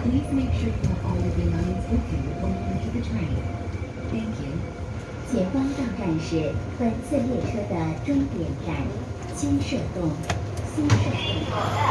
Please make sure you have all your belongings with you when you enter the train. Thank you. 前方到站是本次列车的终点站新社洞。新社洞。